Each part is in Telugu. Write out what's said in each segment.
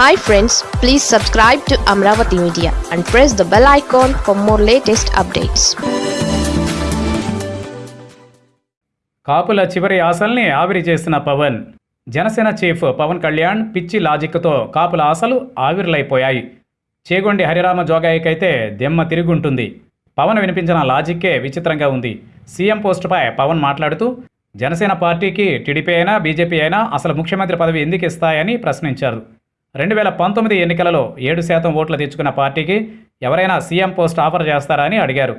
Hi friends please subscribe to Amaravati media and press the bell icon for more latest updates కాపుల చివరి ఆశల్ని ఆవిరి చేసిన పవన్. జనసేన చీఫ్ పవన్ కళ్యాణ్ పిచ్చి లాజిక్తో కాపుల ఆశలు ఆవిర్లైపోయాయి. చేగొండి హరిరామ జోగాయికైతే దెమ్మ తిరుగుంటుంది. పవన్ వినిపించిన లాజిక్కే విచిత్రంగా ఉంది. సీఎం పోస్టుపై పవన్ మాట్లాడుతూ జనసేన పార్టీకి టీడీపీ అయినా బీజేపీ అయినా అసలు ముఖ్యమంత్రి పదవి ఎందుకు ఇస్తాయని ప్రశ్నించారు. రెండు వేల పంతొమ్మిది ఎన్నికలలో ఏడు శాతం ఓట్లు తెచ్చుకున్న పార్టీకి ఎవరైనా సీఎం పోస్ట్ ఆఫర్ చేస్తారా అని అడిగారు.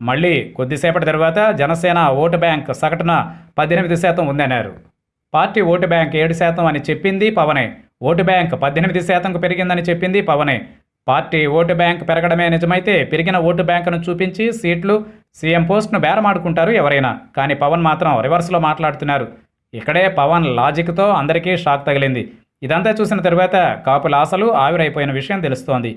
మళ్ళీ కొద్దిసేపటి తర్వాత జనసేన ఓటు బ్యాంక్ సగటున పద్దెనిమిది శాతం ఉందన్నారు. పార్టీ ఓటు బ్యాంక్ ఏడు శాతం అని చెప్పింది పవనే. ఓటు బ్యాంక్ పద్దెనిమిది శాతంకు పెరిగిందని చెప్పింది పవనే. పార్టీ ఓటు బ్యాంక్ పెరగడమే నిజమైతే పెరిగిన ఓటు బ్యాంకును చూపించి సీట్లు సీఎం పోస్ట్ను బేరమాడుకుంటారు ఎవరైనా. కానీ పవన్ మాత్రం రివర్స్లో మాట్లాడుతున్నారు. ఇక్కడే పవన్ లాజిక్తో అందరికీ షాక్ తగిలింది. ఇదంతా చూసిన తర్వాత కాపుల ఆశలు ఆవిరైపోయిన విషయం తెలుస్తోంది.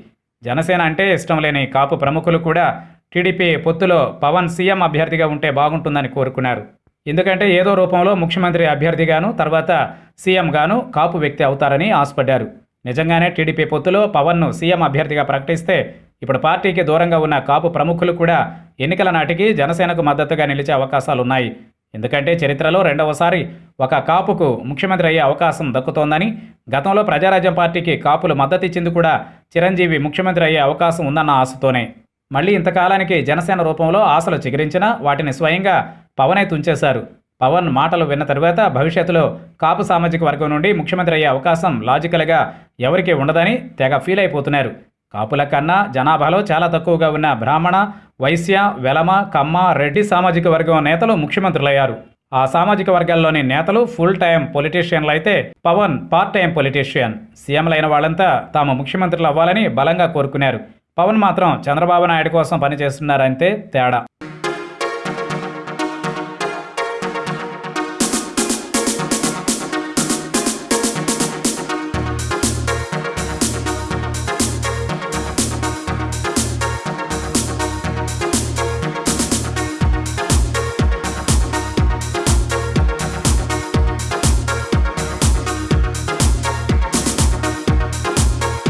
జనసేన అంటే ఇష్టం లేని కాపు ప్రముఖులు కూడా టీడీపీ పొత్తులో పవన్ సీఎం అభ్యర్థిగా ఉంటే బాగుంటుందని కోరుకున్నారు. ఎందుకంటే ఏదో రూపంలో ముఖ్యమంత్రి అభ్యర్థిగాను తర్వాత సీఎంగాను కాపు వ్యక్తి అవుతారని ఆశపడ్డారు. నిజంగానే టీడీపీ పొత్తులో పవన్ను సీఎం అభ్యర్థిగా ప్రకటిస్తే ఇప్పుడు పార్టీకి దూరంగా ఉన్న కాపు ప్రముఖులు కూడా ఎన్నికల నాటికి జనసేనకు మద్దతుగా నిలిచే అవకాశాలున్నాయి. ఎందుకంటే చరిత్రలో రెండవసారి ఒక కాపుకు ముఖ్యమంత్రి అయ్యే అవకాశం దక్కుతోందని గతంలో ప్రజారాజ్యం పార్టీకి కాపులు మద్దతిచ్చింది కూడా చిరంజీవి ముఖ్యమంత్రి అయ్యే అవకాశం ఉందన్న ఆశతోనే. మళ్ళీ ఇంతకాలానికి జనసేన రూపంలో ఆశలు చిగురించినా వాటిని స్వయంగా పవనే తుంచేశారు. పవన్ మాటలు విన్న తరువాత భవిష్యత్తులో కాపు సామాజిక వర్గం నుండి ముఖ్యమంత్రి అయ్యే అవకాశం లాజికల్గా ఎవరికీ ఉండదని తెగ ఫీల్ అయిపోతున్నారు. కాపుల కన్నా జనాభాలో చాలా తక్కువగా ఉన్న బ్రాహ్మణ వైశ్య వెలమ కమ్మ రెడ్డి సామాజిక వర్గం నేతలు ముఖ్యమంత్రులయ్యారు. ఆ సామాజిక వర్గాల్లోని నేతలు ఫుల్ టైం పొలిటీషియన్లు అయితే పవన్ పార్ట్ టైం పొలిటీషియన్ సీఎంలైన వాళ్ళంతా తాము ముఖ్యమంత్రులు అవ్వాలని బలంగా కోరుకున్నారు. పవన్ మాత్రం చంద్రబాబు నాయుడు కోసం పనిచేస్తున్నారంతే తేడా.